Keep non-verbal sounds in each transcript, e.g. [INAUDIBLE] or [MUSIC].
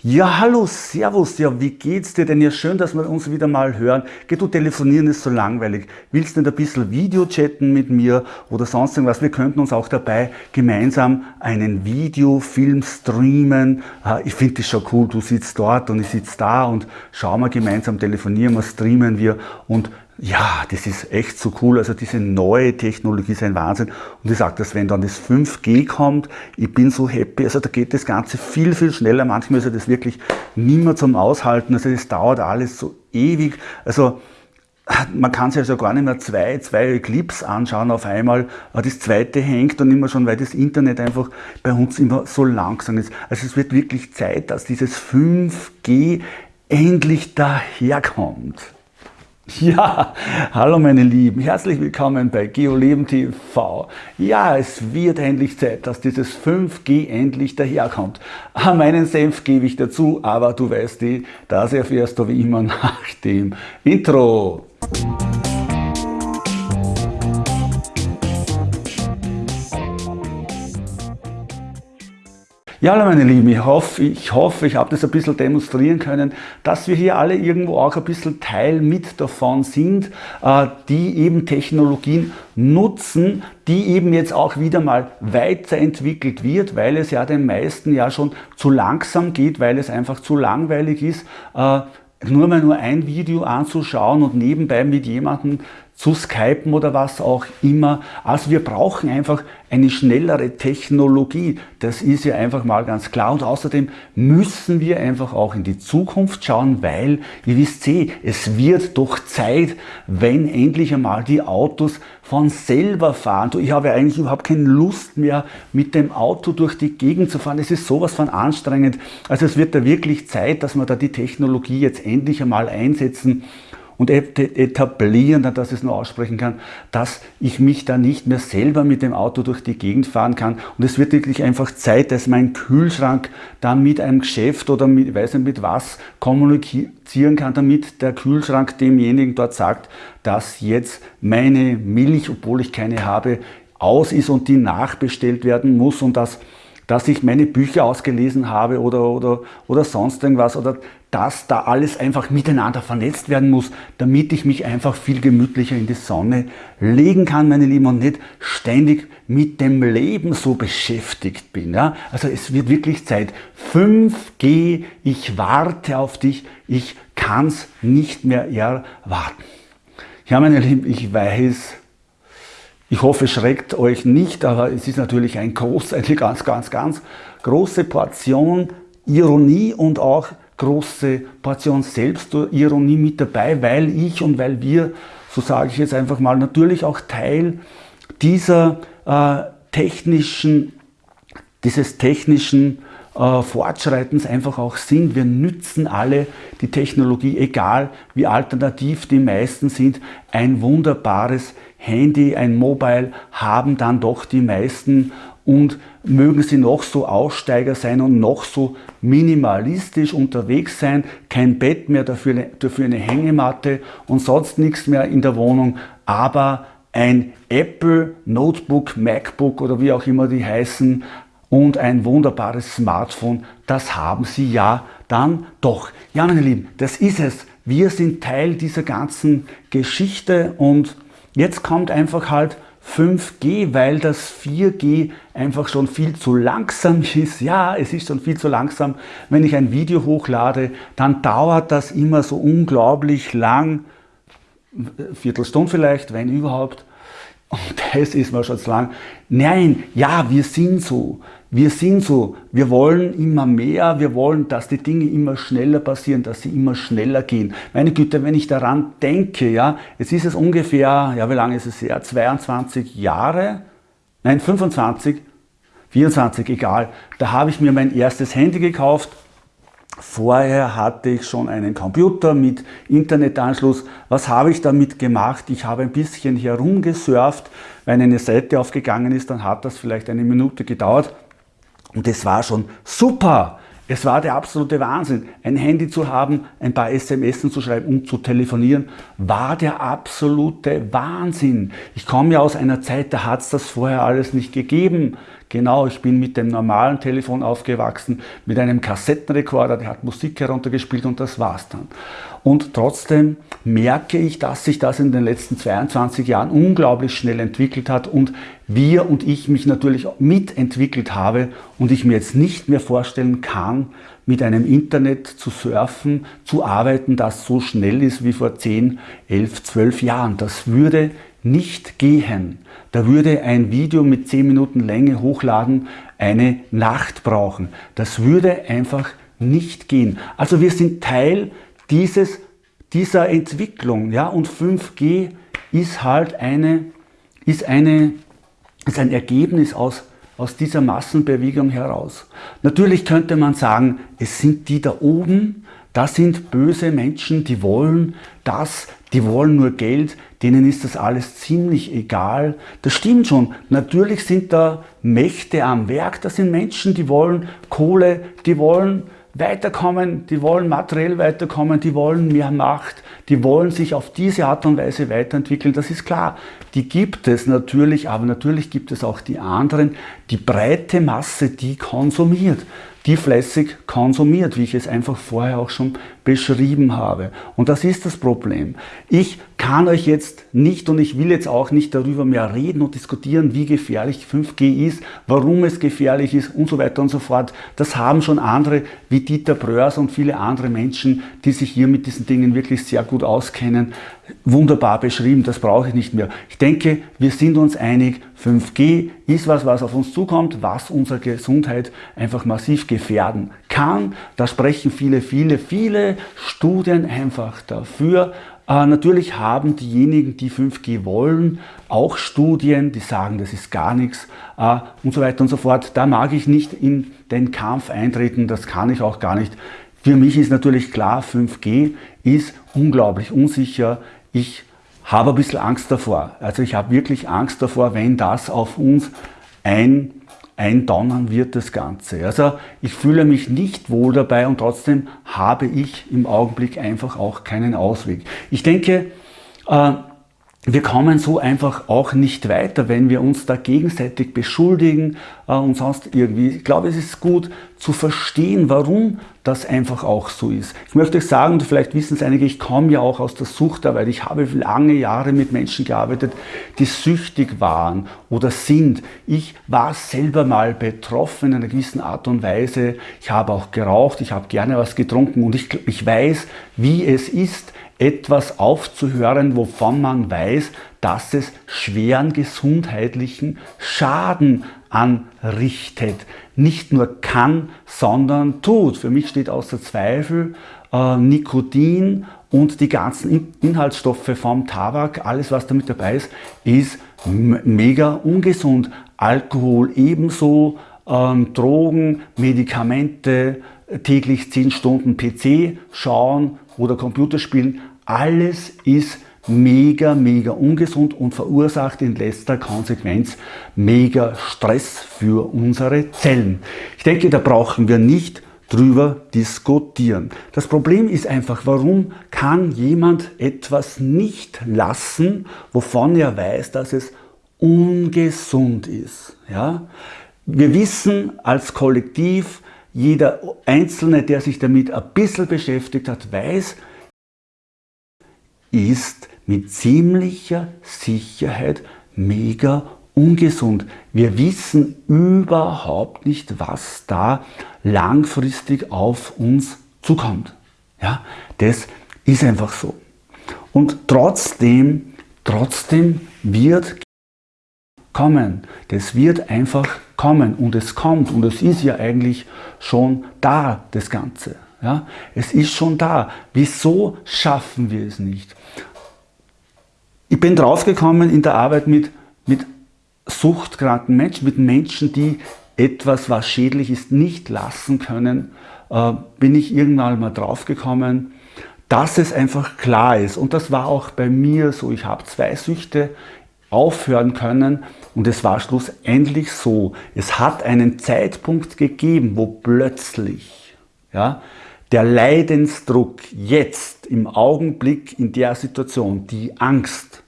Ja, hallo, servus, ja, wie geht's dir denn? Ja, schön, dass wir uns wieder mal hören. Geh, du telefonieren ist so langweilig. Willst du nicht ein bisschen Video chatten mit mir oder sonst irgendwas? Wir könnten uns auch dabei gemeinsam einen Videofilm streamen. Ah, ich finde das schon cool, du sitzt dort und ich sitze da und schauen wir gemeinsam, telefonieren wir, streamen wir und ja, das ist echt so cool. Also diese neue Technologie ist ein Wahnsinn. Und ich sage das, wenn dann das 5G kommt, ich bin so happy. Also da geht das Ganze viel, viel schneller. Manchmal ist ja das wirklich nimmer zum Aushalten. Also das dauert alles so ewig. Also man kann sich also gar nicht mehr zwei, zwei Clips anschauen auf einmal. Das zweite hängt dann immer schon, weil das Internet einfach bei uns immer so langsam ist. Also es wird wirklich Zeit, dass dieses 5G endlich daherkommt. [LAUGHS] Ja, hallo meine Lieben, herzlich willkommen bei GeoLeben TV. Ja, es wird endlich Zeit, dass dieses 5G endlich daherkommt. Ah, meinen Senf gebe ich dazu, aber du weißt die, das erfährst du wie immer [LAUGHS] nach dem Intro. Ja, meine Lieben, ich hoffe, ich, hoffe, ich habe das ein bisschen demonstrieren können, dass wir hier alle irgendwo auch ein bisschen Teil mit davon sind, äh, die eben Technologien nutzen, die eben jetzt auch wieder mal weiterentwickelt wird, weil es ja den meisten ja schon zu langsam geht, weil es einfach zu langweilig ist, äh, nur mal nur ein Video anzuschauen und nebenbei mit jemandem zu skypen oder was auch immer. Also wir brauchen einfach eine schnellere Technologie. Das ist ja einfach mal ganz klar. Und außerdem müssen wir einfach auch in die Zukunft schauen, weil, ihr wisst eh, es wird doch Zeit, wenn endlich einmal die Autos von selber fahren. Ich habe eigentlich überhaupt keine Lust mehr, mit dem Auto durch die Gegend zu fahren. Es ist sowas von anstrengend. Also es wird da wirklich Zeit, dass wir da die Technologie jetzt endlich einmal einsetzen und etablieren, dass ich es nur aussprechen kann, dass ich mich da nicht mehr selber mit dem Auto durch die Gegend fahren kann. Und es wird wirklich einfach Zeit, dass mein Kühlschrank dann mit einem Geschäft oder mit, weiß nicht mit was kommunizieren kann, damit der Kühlschrank demjenigen dort sagt, dass jetzt meine Milch, obwohl ich keine habe, aus ist und die nachbestellt werden muss und dass dass ich meine Bücher ausgelesen habe oder, oder, oder sonst irgendwas oder dass da alles einfach miteinander vernetzt werden muss, damit ich mich einfach viel gemütlicher in die Sonne legen kann, meine Lieben, und nicht ständig mit dem Leben so beschäftigt bin. Ja? Also es wird wirklich Zeit. 5G, ich warte auf dich, ich kann es nicht mehr erwarten. Ja, meine Lieben, ich weiß, ich hoffe, es schreckt euch nicht, aber es ist natürlich ein groß, eine ganz, ganz, ganz große Portion Ironie und auch große Portion Selbstironie mit dabei, weil ich und weil wir, so sage ich jetzt einfach mal, natürlich auch Teil dieser äh, technischen, dieses technischen äh, Fortschreitens einfach auch sind. Wir nützen alle die Technologie, egal wie alternativ die meisten sind, ein wunderbares Handy, ein Mobile haben dann doch die meisten und mögen sie noch so Aussteiger sein und noch so minimalistisch unterwegs sein, kein Bett mehr, dafür, dafür eine Hängematte und sonst nichts mehr in der Wohnung, aber ein Apple Notebook, MacBook oder wie auch immer die heißen und ein wunderbares Smartphone, das haben sie ja dann doch. Ja meine Lieben, das ist es. Wir sind Teil dieser ganzen Geschichte und Jetzt kommt einfach halt 5G, weil das 4G einfach schon viel zu langsam [LAUGHS] ist. Ja, es ist schon viel zu langsam. Wenn ich ein Video hochlade, dann dauert das immer so unglaublich lang, Viertelstunde vielleicht, wenn überhaupt. Und [LAUGHS] das ist mir schon zu lang. Nein, ja, wir sind so. Wir sind so. Wir wollen immer mehr. Wir wollen, dass die Dinge immer schneller passieren, dass sie immer schneller gehen. Meine Güte, wenn ich daran denke, ja, jetzt ist es ungefähr, ja, wie lange ist es her? 22 Jahre? Nein, 25, 24, egal. Da habe ich mir mein erstes Handy gekauft Vorher hatte ich schon einen Computer mit Internetanschluss. Was habe ich damit gemacht? Ich habe ein bisschen herumgesurft. Wenn eine Seite aufgegangen ist, dann hat das vielleicht eine Minute gedauert. Und es war schon super. Es war der absolute Wahnsinn. Ein Handy zu haben, ein paar SMS zu schreiben und zu telefonieren, war der absolute Wahnsinn. Ich komme ja aus einer Zeit, da hat es das vorher alles nicht gegeben. Genau, ich bin mit dem normalen Telefon aufgewachsen, mit einem Kassettenrekorder, der hat Musik heruntergespielt und das war's dann. Und trotzdem merke ich, dass sich das in den letzten 22 Jahren unglaublich schnell entwickelt hat und wir und ich mich natürlich mitentwickelt habe und ich mir jetzt nicht mehr vorstellen kann, mit einem Internet zu surfen, zu arbeiten, das so schnell ist wie vor 10, 11, 12 Jahren. Das würde nicht gehen. Da würde ein Video mit 10 Minuten Länge hochladen eine Nacht brauchen. Das würde einfach nicht gehen. Also wir sind Teil dieses, dieser Entwicklung. Ja? Und 5G ist halt eine, ist eine, ist ein Ergebnis aus, aus dieser Massenbewegung heraus. Natürlich könnte man sagen, es sind die da oben, das sind böse Menschen, die wollen das, die wollen nur Geld, denen ist das alles ziemlich egal. Das stimmt schon. Natürlich sind da Mächte am Werk, das sind Menschen, die wollen Kohle, die wollen weiterkommen, die wollen materiell weiterkommen, die wollen mehr Macht, die wollen sich auf diese Art und Weise weiterentwickeln, das ist klar. Die gibt es natürlich, aber natürlich gibt es auch die anderen, die breite Masse, die konsumiert die fleißig konsumiert, wie ich es einfach vorher auch schon beschrieben habe. Und das ist das Problem. Ich kann euch jetzt nicht und ich will jetzt auch nicht darüber mehr reden und diskutieren, wie gefährlich 5G ist, warum es gefährlich ist und so weiter und so fort. Das haben schon andere wie Dieter Bröers und viele andere Menschen, die sich hier mit diesen Dingen wirklich sehr gut auskennen, wunderbar beschrieben. Das brauche ich nicht mehr. Ich denke, wir sind uns einig, 5G ist was, was auf uns zukommt, was unsere Gesundheit einfach massiv gefährden kann. Da sprechen viele, viele, viele Studien einfach dafür. Äh, natürlich haben diejenigen, die 5G wollen, auch Studien, die sagen, das ist gar nichts äh, und so weiter und so fort. Da mag ich nicht in den Kampf eintreten, das kann ich auch gar nicht. Für mich ist natürlich klar, 5G ist unglaublich unsicher. Ich habe ein bisschen Angst davor. Also ich habe wirklich Angst davor, wenn das auf uns ein, eindonnern wird, das Ganze. Also ich fühle mich nicht wohl dabei und trotzdem habe ich im Augenblick einfach auch keinen Ausweg. Ich denke, äh, wir kommen so einfach auch nicht weiter, wenn wir uns da gegenseitig beschuldigen äh, und sonst irgendwie. Ich glaube, es ist gut zu verstehen, warum das einfach auch so ist. Ich möchte euch sagen, und vielleicht wissen es einige, ich komme ja auch aus der Suchtarbeit. Ich habe lange Jahre mit Menschen gearbeitet, die süchtig waren oder sind. Ich war selber mal betroffen in einer gewissen Art und Weise. Ich habe auch geraucht, ich habe gerne was getrunken und ich, ich weiß, wie es ist, etwas aufzuhören, wovon man weiß, dass es schweren gesundheitlichen Schaden anrichtet. Nicht nur kann, sondern tut. Für mich steht außer Zweifel äh, Nikotin und die ganzen Inhaltsstoffe vom Tabak, alles was damit dabei ist, ist mega ungesund. Alkohol ebenso, ähm, Drogen, Medikamente, täglich 10 Stunden PC schauen oder Computerspielen, alles ist mega, mega ungesund und verursacht in letzter Konsequenz mega Stress für unsere Zellen. Ich denke, da brauchen wir nicht drüber diskutieren. Das Problem ist einfach, warum kann jemand etwas nicht lassen, wovon er weiß, dass es ungesund ist. Ja? Wir wissen als Kollektiv, jeder Einzelne, der sich damit ein bisschen beschäftigt hat, weiß, ist mit ziemlicher Sicherheit mega ungesund. Wir wissen überhaupt nicht, was da langfristig auf uns zukommt. Ja, das ist einfach so. Und trotzdem, trotzdem wird kommen. Das wird einfach kommen und es kommt und es ist ja eigentlich schon da, das Ganze. Ja, es ist schon da. Wieso schaffen wir es nicht? Ich bin draufgekommen in der Arbeit mit, mit suchtkranken Menschen, mit Menschen, die etwas, was schädlich ist, nicht lassen können, äh, bin ich irgendwann mal draufgekommen, dass es einfach klar ist. Und das war auch bei mir so. Ich habe zwei Süchte aufhören können und es war schlussendlich so. Es hat einen Zeitpunkt gegeben, wo plötzlich ja, der Leidensdruck jetzt im Augenblick in der Situation, die Angst,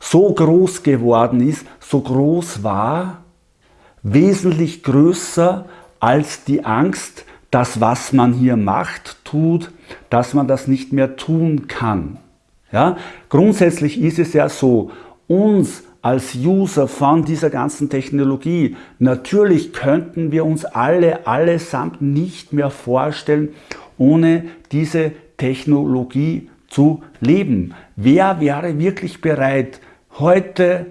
so groß geworden ist, so groß war, wesentlich größer als die Angst, dass was man hier macht, tut, dass man das nicht mehr tun kann. Ja? Grundsätzlich ist es ja so, uns als User von dieser ganzen Technologie, natürlich könnten wir uns alle allesamt nicht mehr vorstellen, ohne diese Technologie zu leben. Wer wäre wirklich bereit, heute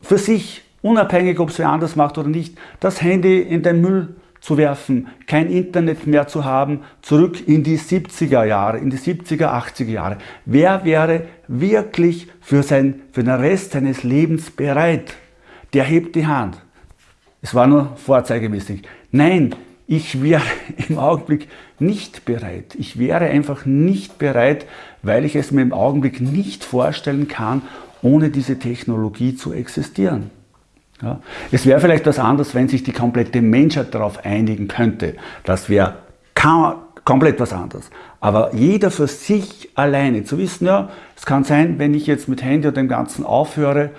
für sich, unabhängig ob es wer anders macht oder nicht, das Handy in den Müll zu werfen, kein Internet mehr zu haben, zurück in die 70er Jahre, in die 70er, 80er Jahre. Wer wäre wirklich für, sein, für den Rest seines Lebens bereit? Der hebt die Hand. Es war nur vorzeigemäßig. Nein, ich wäre [LAUGHS] im Augenblick nicht bereit. Ich wäre einfach nicht bereit, weil ich es mir im Augenblick nicht vorstellen kann, ohne diese Technologie zu existieren. Ja. Es wäre vielleicht was anderes, wenn sich die komplette Menschheit darauf einigen könnte. Das wäre komplett was anderes. Aber jeder für sich alleine zu wissen, ja, es kann sein, wenn ich jetzt mit Handy und dem Ganzen aufhöre,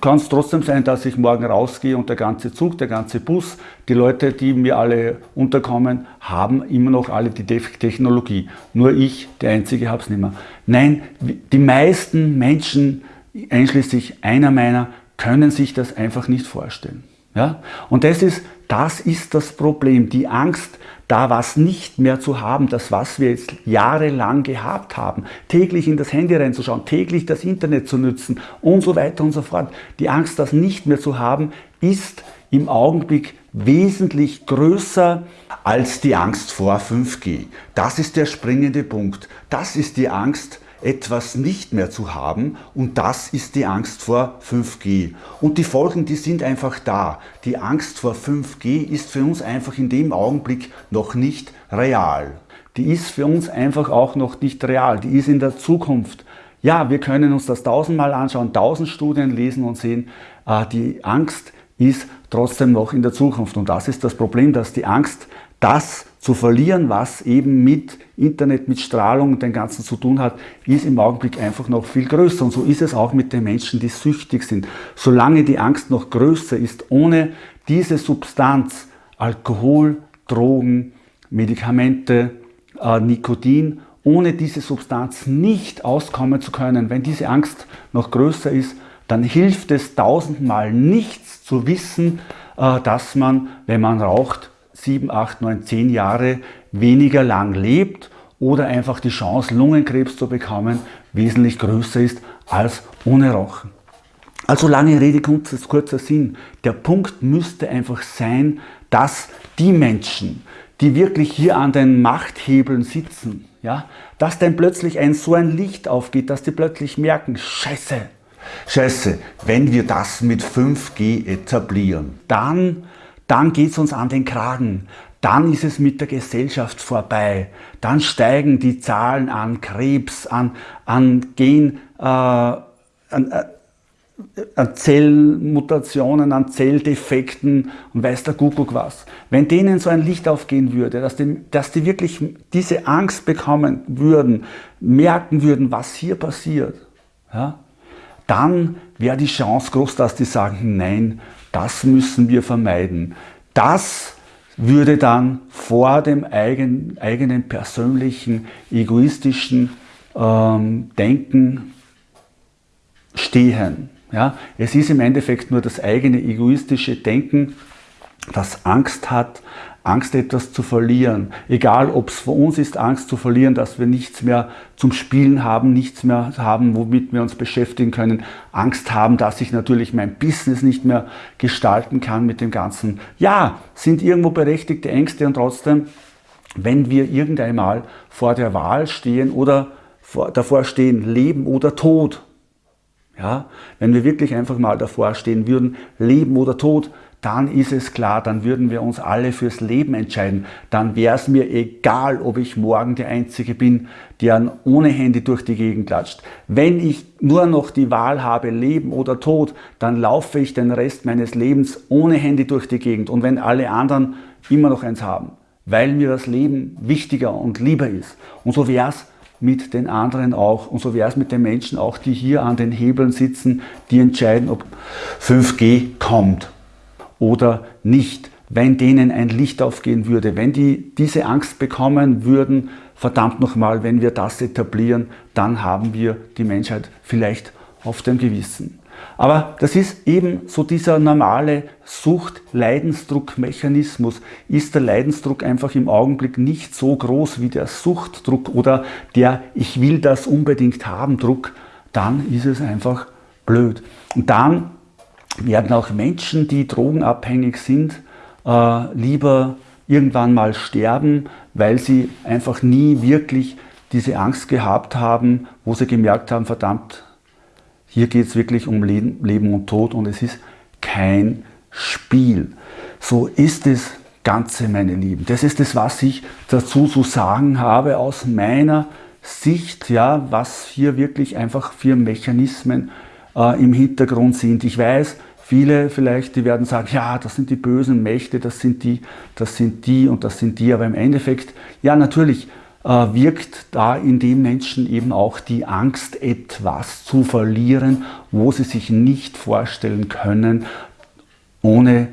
kann es trotzdem sein, dass ich morgen rausgehe und der ganze Zug, der ganze Bus, die Leute, die mir alle unterkommen, haben immer noch alle die Technologie. Nur ich, der Einzige, habe es nicht mehr. Nein, die meisten Menschen, einschließlich einer meiner, können sich das einfach nicht vorstellen. Ja? Und das ist, das ist das Problem, die Angst, da was nicht mehr zu haben, das was wir jetzt jahrelang gehabt haben, täglich in das Handy reinzuschauen, täglich das Internet zu nutzen und so weiter und so fort. Die Angst, das nicht mehr zu haben, ist im Augenblick wesentlich größer als die Angst vor 5G. Das ist der springende Punkt. Das ist die Angst, etwas nicht mehr zu haben und das ist die Angst vor 5G. Und die Folgen, die sind einfach da. Die Angst vor 5G ist für uns einfach in dem Augenblick noch nicht real. Die ist für uns einfach auch noch nicht real. Die ist in der Zukunft. Ja, wir können uns das tausendmal anschauen, tausend Studien lesen und sehen, äh, die Angst ist trotzdem noch in der Zukunft. Und das ist das Problem, dass die Angst das zu verlieren, was eben mit Internet, mit Strahlung und dem Ganzen zu tun hat, ist im Augenblick einfach noch viel größer. Und so ist es auch mit den Menschen, die süchtig sind. Solange die Angst noch größer ist, ohne diese Substanz, Alkohol, Drogen, Medikamente, äh, Nikotin, ohne diese Substanz nicht auskommen zu können, wenn diese Angst noch größer ist, dann hilft es tausendmal nichts zu wissen, äh, dass man, wenn man raucht, 7, 8, 9, 10 Jahre weniger lang lebt oder einfach die Chance, Lungenkrebs zu bekommen, wesentlich größer ist als ohne Rauchen. Also lange Rede, kurzer Sinn. Der Punkt müsste einfach sein, dass die Menschen, die wirklich hier an den Machthebeln sitzen, ja, dass dann plötzlich ein so ein Licht aufgeht, dass die plötzlich merken, scheiße, scheiße, wenn wir das mit 5G etablieren, dann dann geht es uns an den Kragen. Dann ist es mit der Gesellschaft vorbei. Dann steigen die Zahlen an Krebs, an, an Gen, äh, an, äh, an Zellmutationen, an Zelldefekten und weiß der Kuckuck was. Wenn denen so ein Licht aufgehen würde, dass die, dass die wirklich diese Angst bekommen würden, merken würden, was hier passiert, ja, dann wäre die Chance groß, dass die sagen, nein, das müssen wir vermeiden. Das würde dann vor dem eigenen, eigenen persönlichen, egoistischen ähm, Denken stehen. Ja? Es ist im Endeffekt nur das eigene egoistische Denken, das Angst hat, Angst etwas zu verlieren. Egal, ob es für uns ist, Angst zu verlieren, dass wir nichts mehr zum Spielen haben, nichts mehr haben, womit wir uns beschäftigen können. Angst haben, dass ich natürlich mein Business nicht mehr gestalten kann mit dem Ganzen. Ja, sind irgendwo berechtigte Ängste und trotzdem, wenn wir irgendeinmal vor der Wahl stehen oder vor, davor stehen, Leben oder Tod, ja, wenn wir wirklich einfach mal davor stehen würden, Leben oder Tod, dann ist es klar, dann würden wir uns alle fürs Leben entscheiden. Dann wäre es mir egal, ob ich morgen der Einzige bin, der ohne Handy durch die Gegend klatscht. Wenn ich nur noch die Wahl habe, Leben oder Tod, dann laufe ich den Rest meines Lebens ohne Handy durch die Gegend. Und wenn alle anderen immer noch eins haben, weil mir das Leben wichtiger und lieber ist. Und so wäre es mit den anderen auch. Und so wäre es mit den Menschen auch, die hier an den Hebeln sitzen, die entscheiden, ob 5G kommt oder nicht. Wenn denen ein Licht aufgehen würde, wenn die diese Angst bekommen würden, verdammt nochmal, wenn wir das etablieren, dann haben wir die Menschheit vielleicht auf dem Gewissen. Aber das ist eben so dieser normale Sucht-Leidensdruck-Mechanismus. Ist der Leidensdruck einfach im Augenblick nicht so groß wie der Suchtdruck oder der Ich will das unbedingt haben Druck, dann ist es einfach blöd. Und dann werden auch Menschen, die drogenabhängig sind, äh, lieber irgendwann mal sterben, weil sie einfach nie wirklich diese Angst gehabt haben, wo sie gemerkt haben, verdammt, hier geht es wirklich um Leben und Tod und es ist kein Spiel. So ist es Ganze, meine Lieben. Das ist das, was ich dazu zu sagen habe aus meiner Sicht, ja, was hier wirklich einfach für Mechanismen äh, im Hintergrund sind. Ich weiß, viele vielleicht, die werden sagen, ja, das sind die bösen Mächte, das sind die, das sind die und das sind die, aber im Endeffekt, ja, natürlich, äh, wirkt da in den Menschen eben auch die Angst, etwas zu verlieren, wo sie sich nicht vorstellen können, ohne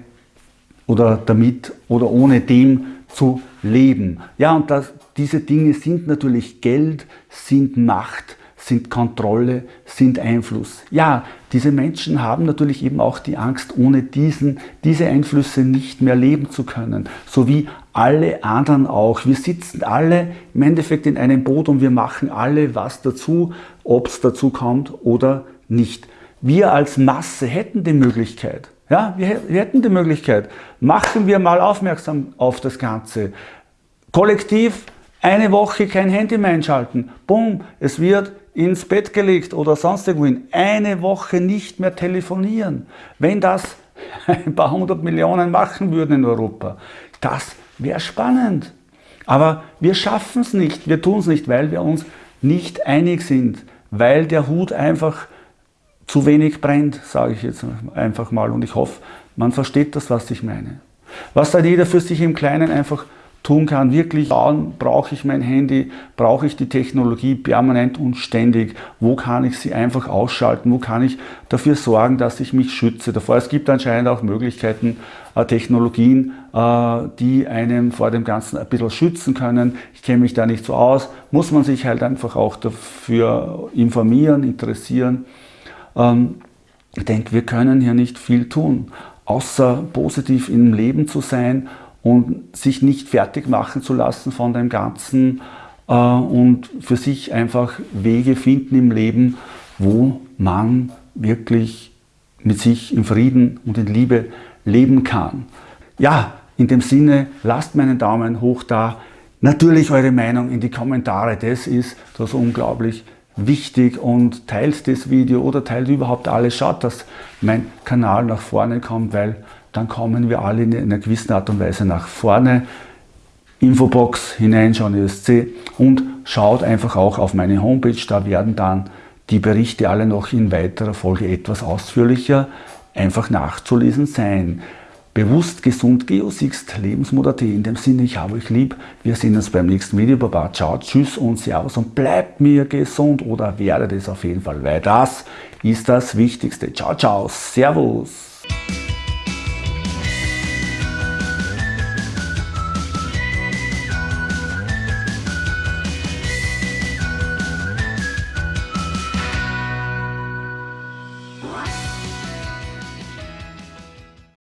oder damit oder ohne dem zu leben. Ja, und das, diese Dinge sind natürlich Geld, sind Macht, sind Kontrolle, sind Einfluss. Ja, diese Menschen haben natürlich eben auch die Angst, ohne diesen, diese Einflüsse nicht mehr leben zu können. So wie alle anderen auch. Wir sitzen alle im Endeffekt in einem Boot und wir machen alle was dazu, ob es dazu kommt oder nicht. Wir als Masse hätten die Möglichkeit, ja, wir, wir hätten die Möglichkeit, machen wir mal aufmerksam auf das Ganze. Kollektiv eine Woche kein Handy mehr einschalten. Bumm, es wird ins Bett gelegt oder sonst irgendwohin. Eine Woche nicht mehr telefonieren. Wenn das [LAUGHS] ein paar hundert Millionen machen würden in Europa, das wäre spannend. Aber wir schaffen es nicht, wir tun es nicht, weil wir uns nicht einig sind, weil der Hut einfach zu wenig brennt, sage ich jetzt einfach mal. Und ich hoffe, man versteht das, was ich meine. Was dann jeder für sich im Kleinen einfach tun kann, wirklich schauen, brauche ich mein Handy, brauche ich die Technologie permanent und ständig, wo kann ich sie einfach ausschalten, wo kann ich dafür sorgen, dass ich mich schütze davor. Es gibt anscheinend auch Möglichkeiten, äh, Technologien, äh, die einem vor dem Ganzen ein bisschen schützen können. Ich kenne mich da nicht so aus, muss man sich halt einfach auch dafür informieren, interessieren. Ähm, ich denke, wir können hier nicht viel tun, außer positiv im Leben zu sein und sich nicht fertig machen zu lassen von dem Ganzen äh, und für sich einfach Wege finden im Leben, wo man wirklich mit sich in Frieden und in Liebe leben kann. Ja, in dem Sinne, lasst meinen Daumen hoch da. Natürlich eure Meinung in die Kommentare, das ist das unglaublich wichtig und teilt das Video oder teilt überhaupt alles. Schaut, dass mein Kanal nach vorne kommt, weil dann kommen wir alle in einer gewissen Art und Weise nach vorne. Infobox hineinschauen, ESC und schaut einfach auch auf meine Homepage, da werden dann die Berichte alle noch in weiterer Folge etwas ausführlicher einfach nachzulesen sein. Bewusst, gesund, Geosixt, Lebensmodell.at. In dem Sinne, ich habe euch lieb. Wir sehen uns beim nächsten Video. Baba, ciao, tschüss und servus und bleibt mir gesund oder werdet es auf jeden Fall, weil das ist das Wichtigste. Ciao, ciao, servus.